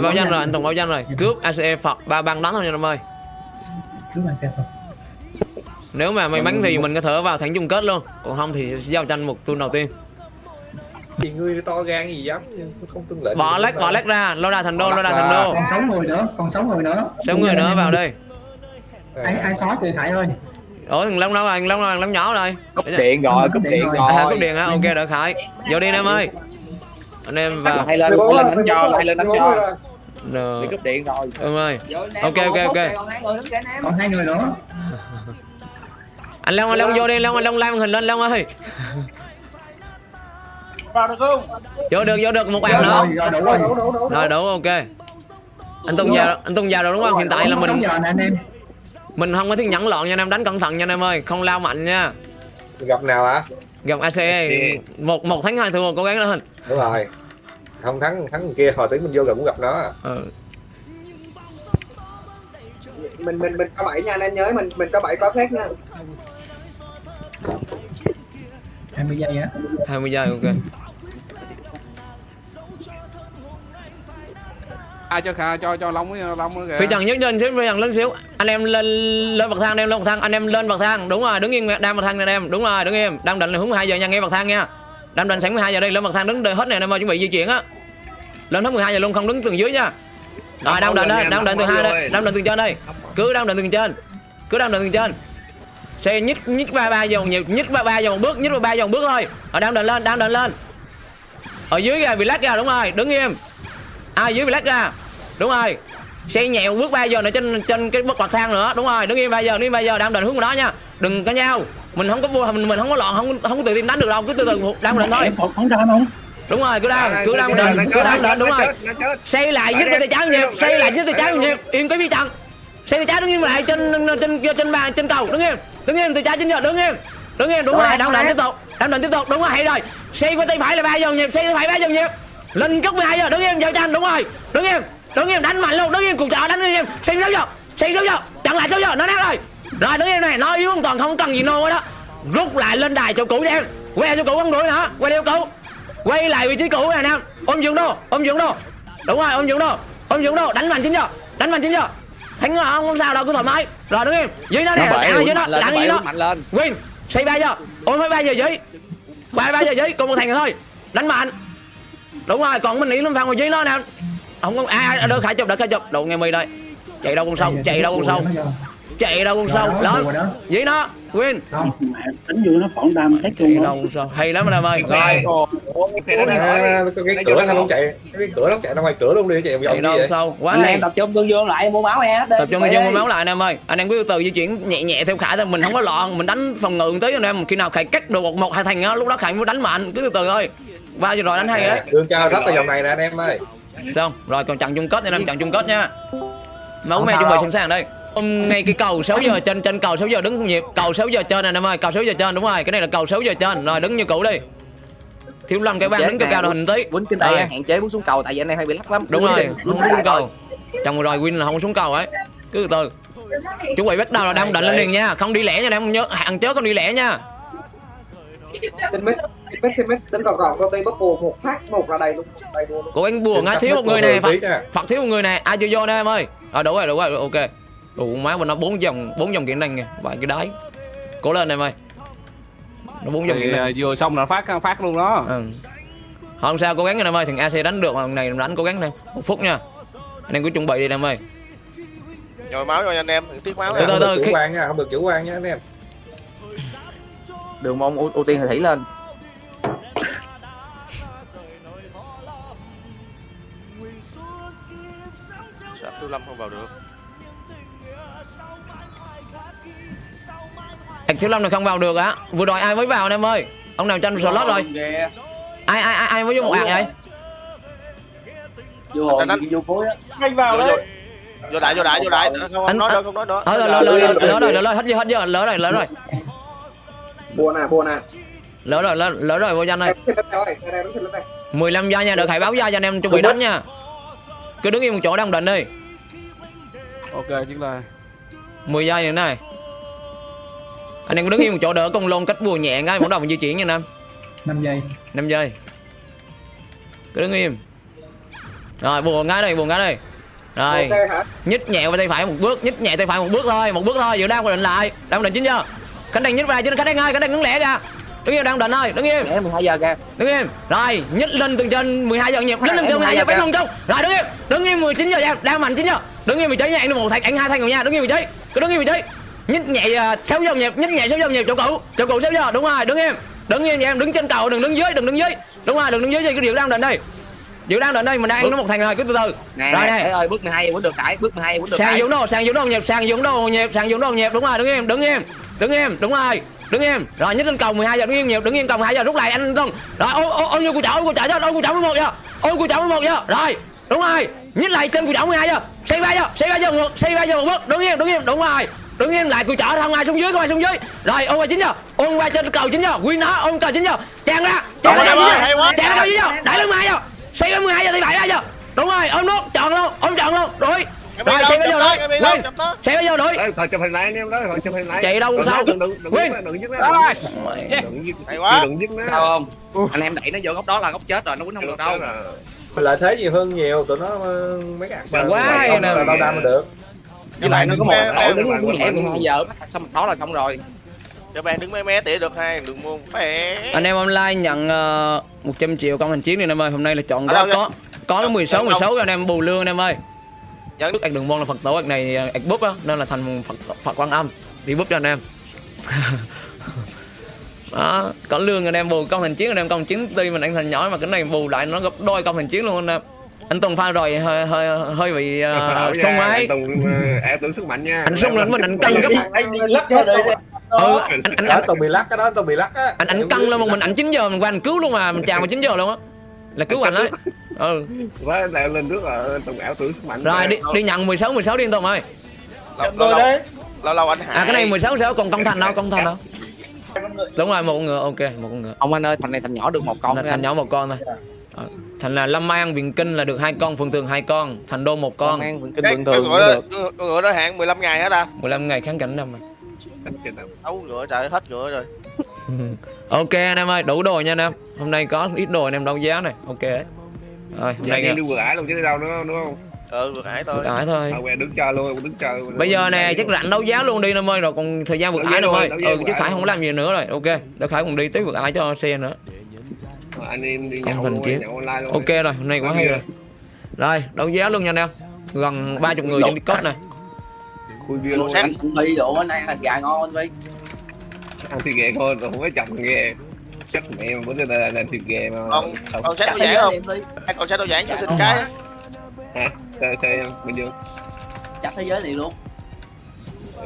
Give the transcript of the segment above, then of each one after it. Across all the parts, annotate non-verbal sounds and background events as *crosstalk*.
báo danh rồi anh Tùng báo danh rồi. Cướp ACE Phật ba băng đánh thôi nha em ơi. Cứ mà xe Phật. Nếu mà may mắn thì mình có thể vào thắng chung kết luôn. Còn không thì sẽ giao tranh một tuần đầu tiên. Thì ngươi to gan gì dám tôi không tương lệnh. Bỏ lách bỏ lách ra. Lô đà thành đô lô đà thành đô. Còn sáu người nữa còn sáu người nữa. Sáu người nữa vào đây. Ai ai xóa thì Khải ơi ủa thằng long đâu rồi? Thằng long đâu thằng long nhỏ rồi. Cúp điện rồi cúp điện rồi. à cúp điện hả? Ok đợi khải vô đi anh em ơi. Anh em vào. Hay lên hay lên đánh cho hay lên đánh cho Rồi. đi cúp điện rồi. Em ơi. Ok ok ok. Còn hai người nữa. Anh long anh long vô đi. Long anh long lan hình lên long ơi. Vào được không? Vô được vô được. Một bàn nữa. rồi đủ rồi. Rồi đủ ok. Anh tung vào anh tung vào rồi đúng không? Hiện tại là mình anh mình không có thiết nhẫn loạn nha anh em. Đánh cẩn thận nha anh em ơi. Không lao mạnh nha. Gặp nào hả? Gặp ACE một một thắng hai thua cố gắng lên. Đúng rồi không thắng thắng kia hồi tí mình vô gần cũng gặp nó ừ. mình mình mình có bảy nha anh em nhớ mình mình có bảy có xét nha. 20 giây á. 20 giây ok. Ai cho khà cho cho long với long kìa. Phi trần nhấc lên xíu phi trần lên xíu. Anh em lên lên bậc thang anh em lên bậc thang anh em lên bậc thang. Đúng rồi đứng yên đang bậc thang anh em. Đúng rồi đứng im đang định là hướng 12 giờ nha nghe bậc thang nha. Đang định sẵn 12 giờ đây lên bậc thang đứng đợi hết này anh em ơi chuẩn bị di chuyển á lên hết 12 giờ luôn không đứng tường dưới nha. Rồi đang định đây đang định từ hai đây đang định từ trên đây. Cứ đang định từ trên cứ đang định từ trên. Xe nhích nhích ba ba vòng nhiều nhích ba ba vòng bước nhích ba ba vòng bước thôi. Ở đang định lên đang định lên. Ở dưới ra bị lách ra đúng rồi đứng im. Ai dưới bị lách ra? Đúng rồi. Xe nhẹo bước ba giờ nữa trên trên cái bậc bậc thang nữa đúng rồi đứng im ba giờ đứng im ba giờ đang định hướng vào đó nha. Đừng có nhau. Mình không có vô mình mình không có loạn không không có tự tin đánh được đâu cứ từ từ đang định thôi. Không ra không đúng rồi cứ đang cứ đang định cứ đang định đúng rồi. xây lại nhích tay trái nhịp xây lại nhích tay trái nhịp im cái phía trận. Xây tay trái đứng im lại trên trên trên trên bàn trên cầu đứng im đứng im tay trái trên giờ đứng im đứng im. Đúng rồi đang định tiếp tục đang định tiếp tục đúng rồi hay rồi. Xây qua tay phải là ba giờ nhịp xây tay phải ba giờ nhịp. Lên cốc 12 giờ đứng im giao tranh đúng rồi. Đứng im đứng im đánh mạnh luôn đứng im cục chợ đánh im. Xây sáu giờ xây sáu giờ chặn lại sáu giờ nó nát rồi. Rồi đứng im này nói yếu hoàn toàn không cần gì nô đó. Rút lại lên đài cho cũ đi em quay cho cũ không đuổi nữa quay theo cũ quay lại vị trí cũ này nè ôm dưỡng đô ôm dưỡng đô đúng rồi ôm dưỡng đô ôm dưỡng đô đánh mạnh chín giờ đánh mạnh chín giờ thắng rồi không không sao đâu cứ thoải mái. Rồi đứng im dưới nó nè ăn dưới nó lặn dưới nó. win xây ba giờ ôm mấy ba giờ dưới. Ba ba giờ dưới còn một thằng nữa thôi. Đánh mạnh. Đúng rồi còn mình nghĩ lâm phan ngồi dưới nó nè. Không có ai à, đỡ khải chụp đỡ khải chụp. Đồ nghe mi đây. Chạy đâu con sâu chạy đâu con sâu chạy đâu con sâu? Lớn dưới nó win đánh vô nó phỏng đam hết chạy đâu con sâu? Hay lắm anh em ơi. Rồi. cái cửa sao không chạy. Cái cửa nó chạy ra ngoài cửa luôn đi chạy vòng đâu gì vậy? sâu? Quá anh hay em tập trung tương dương lại mua máu nha tập trung cho mua máu lại anh em ơi. Anh em cứ từ từ di chuyển nhẹ nhẹ theo khải thôi mình không có loạn mình đánh phòng ngự tí anh em. Khi nào khải cắt được một một hai thành á lúc đó khải mới đánh mạnh cứ từ từ thôi ba giờ rồi đánh hay đấy đường cho rất là vòng này nè anh em ơi. Xong rồi còn chặn chung kết nha anh em chặn chung kết nha. Máu me chuẩn bị sẵn sàng đây Hôm ngay cái cầu 6 giờ trên trên cầu 6 giờ đứng nhịp cầu 6 giờ trên này em ơi cầu 6 giờ trên đúng rồi cái này là cầu 6 giờ trên. Rồi đứng như cũ đi. Thiếu lâm cái bang đứng cao cao đội hình tí. quýnh trên đây hạn chế muốn xuống cầu tại vì anh em hay bị lắc lắm. Đúng rồi không có xuống cầu. Chồng rồi win là không có xuống cầu ấy. Cứ từ từ. Chuẩn bị bắt đầu là đang định lên liền nha. Không đi lẻ nha em nhớ hạn chớ không đi lẻ nha. Xin mít xin mít tính còn còn công ty bắp bùa một phát một là đầy luôn. Đầy luôn của anh buồn á Xin thiếu một người này phật. thiếu một người này ai chưa vô nè em ơi. À đủ rồi đủ rồi ok đủ má mình nó bốn dòng bốn dòng kỹ năng kìa vài cái đáy. Cố lên em ơi. Nó bốn dòng kỹ năng. à, vừa xong là phát phát luôn đó. Ừ. không sao cố gắng em ơi thằng AC đánh được mà thằng này đánh cố gắng nè một phút nha. Anh em cứ chuẩn bị đi em ơi. Nhồi máu cho anh em tiếc máu. Từ nha. từ được chủ quan nha không được chủ quan nha anh em. Đường môn ưu, tiên thì thủy lên. Dạ, Tiêu Lâm không vào được thiếu lâm này không vào được á. Vừa rồi ai mới vào anh em ơi? Ông nào tranh slot rồi? Ai ai ai ai mới vô một ạc vậy? Vô đánh. vô cuối á anh vào đấy. vô. Đại vô đại vô đại. Anh- nói nữa không nói nữa thôi rồi lỡ lỡ lỡ lỡ rồi lỡ rồi hết giờ hết giờ lỡ rồi lỡ rồi. Bùa nè bùa nè lỡ rồi lỡ, lỡ rồi vô danh ơi. Đây, đây, đây, đây, đây, nó xin lên đây 15 giây nha đợi khải báo giây cho anh em chuẩn bị đánh nha. Cứ đứng yên một chỗ đang định đi. Ok chính là 10 giây nữa này. Anh em cứ đứng yên một chỗ đỡ con lôn cách bùa nhẹ cái bắt đầu mình di chuyển nha anh em 5 giây. 5 giây. Cứ đứng im. Rồi buồn cái đây buồn cái đây rồi. Ok hả? Nhích nhẹ qua tay phải một bước nhích nhẹ tay phải một bước thôi một bước thôi vừa đang định lại. Đang định chính chưa? Khánh đành nhích vào chứ khánh đành ơi khánh đành đứng lẻ ra. Đứng im đang định thôi đứng im. Để 12 giờ kìa. Đứng im. Rồi nhích lên từ trên 12 giờ nhịp. Lên lên từ 12 giờ bắn lông trong rồi đứng im. Đứng im 19 giờ đang, đang mạnh chính chưa? Đứng im vị trí nha anh một thạch anh hai thanh rồi nha đứng im vị trí cứ đứng im vị trí nhích nhẹ à, 6 giờ nhịp nhích nhẹ 6 giờ nhịp chỗ cũ chỗ cũ 6 giờ đúng rồi đứng im. Đứng im em đứng trên cầu đừng đứng dưới đừng đứng dưới. Đúng rồi đừng đứng dưới gì cái điều đang định đây. Điều đang định đây mình đang ăn nó một thành rồi cứ từ từ. Nè rồi nè ơi bước 12 giờ vẫn được cãi bước 12 giờ vẫn được sang cãi. dũng đồ sang dũng đồ nhịp sang dũng đồ nhịp sang dũng đồ nhịp đúng rồi đứng im đứng im đứng im đúng rồi đứng im. Rồi nhích lên cầu 12 giờ đứng im nhịp đứng im cầu 12 giờ rút lại anh không rồi ôm ôm ôm như cù chảo ôm cù chảo cho ôm cù chảo 11 giờ ôm cù chảo 11 giờ rồi đúng rồi nhích lại trên cù chảo 12 giờ xây ba giờ xây ba giờ ngược xây ba giờ một bước. Đứng im đứng im đúng rồi. Đứng im lại cù chảo không ai xuống dưới không ai xuống dưới. Rồi ôm qua chín giờ ôm qua trên cầu chín giờ quy nó ôm cầu chín giờ tràn ra tràn ra cầu chín giờ tràn ra cầu chín giờ đẩy lên 12 giờ xây lên 12 giờ thì bảy giờ đúng rồi ôm nốt chọn luôn ôm chọn luôn rồi rồi xây bây giờ rồi lên xây bây giờ rồi thôi chụp hình lại anh em đó thôi chụp hình lại. Chạy đâu sao? đừng đừng đừng Win. đừng dứt Đó rồi. đừng dứt Hay quá. đừng dứt nó sao không? Anh em đẩy nó vô góc đó là góc chết rồi nó quýnh không được đâu Mình lợi thế nhiều hơn nhiều tụi nó ờ, mấy cái Mà quá hay nè. là đau đam được. Với lại nó có một đội đứng nhẹ em- 12 giờ xong đó là xong rồi. Cho bạn đứng mé mé tỉa được hai đừng mua phê anh em online nhận uh, 100 triệu công hành chiến đi anh em ơi. Hôm nay là chọn có đâu có có cái 16 Ở đâu? 16 cho anh em bù lương anh em ơi. Dẫn- Đức ạc đường môn là phật tổ ạc này ạc búp á nên là thành phật phật quan âm. Đi búp cho anh em *laughs* đó có lương anh em bù công hành chiến anh em công chiến tuy mình anh thành nhỏ mà cái này bù lại nó gấp đôi công hành chiến luôn anh em. Anh Tùng pha rồi hơi hơi hơi bị uh, sung ấy. Em tưởng sức mạnh nha. Anh sung lên mình anh căng gấp. anh đi lắc cho đây ừ, anh anh đó anh, tao bị lắc cái đó tao bị lắc á. anh, anh căng lên một mình ảnh 9 giờ mình qua anh cứu luôn mà mình chào mà 9 giờ luôn á. Là cứu anh đấy ừ. Quá lại lên trước là tùng ảo tưởng sức mạnh rồi đi đi nhận 16 16 đi anh Tùng ơi. Lâu lâu lâu, lâu lâu anh hải. À cái này 16 16 còn công thành đâu công thành đâu đúng rồi một con ngựa ok một con ngựa. Ông anh ơi thành này thành nhỏ được một con thành anh nhỏ một con thôi. Ờ, thành là lâm an viện kinh là được hai con phường thường hai con thành đô một con. Con ăn vườn kinh cái, bình cái thường cũng ngựa đó, được. con ngựa đó hạn 15 ngày hết à? 15 ngày kháng cảnh năm mà. Ấu ngựa trời hết ngựa rồi. *laughs* Ok anh em ơi đủ đồ nha anh em. Hôm nay có ít đồ anh em đấu giá này ok. Đấy rồi hôm nay Này đi vừa ải luôn chứ đi đâu nữa đúng không? Ừ vừa hải thôi vượt ải thôi quen đứng chơi luôn, đứng chơi. bây giờ nè chắc rảnh đấu giá luôn đi em ơi rồi còn thời gian vượt ải giá nữa ơi ừ vượt chứ ải khải không làm gì nữa rồi ok để khải còn đi tới vượt ải cho xe nữa Anh em đi nhậu thần chiến. nhậu online luôn. ok rồi hôm nay quá hay rồi rồi đấu giá luôn nha anh em gần ba chục người trên Discord này Khui bia luôn. anh cũng đi đủ anh ăn thịt gà ngon đi Ăn thịt ghẹ thôi, rồi không có chồng ghẹ. Chắc mẹ mà bữa nay là thịt ghẹ mà. con Không. con đồ thế giảng không đi con sách đồ giảng cho xin cái Hả? Sao sao em? Bình dương. chắc thế giới liền luôn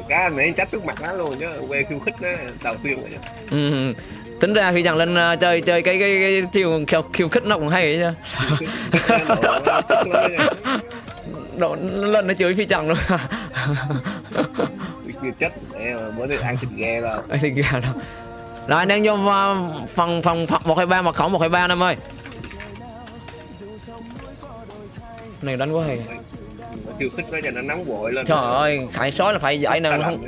Cá anh ấy trách trước mặt nó luôn chứ. Quê khiêu khích nó đầu tiên rồi ừ. tính ra khi chẳng lên ờ, chơi chơi cái cái, cái chiêu khiêu, khiêu khích nó cũng hay Nó đồ nha. Độ, nó lên nó chửi phi trần luôn chết bữa nay ăn thịt ghẹ rồi. Ê, thì gà đâu rồi anh em vô ờ, phần phần phần một hai ba mật khẩu một hai ba em ơi này đánh quá hay Khiêu khích nó cho nó nóng vội lên. trời ơi khải sói là phải nè Sao không?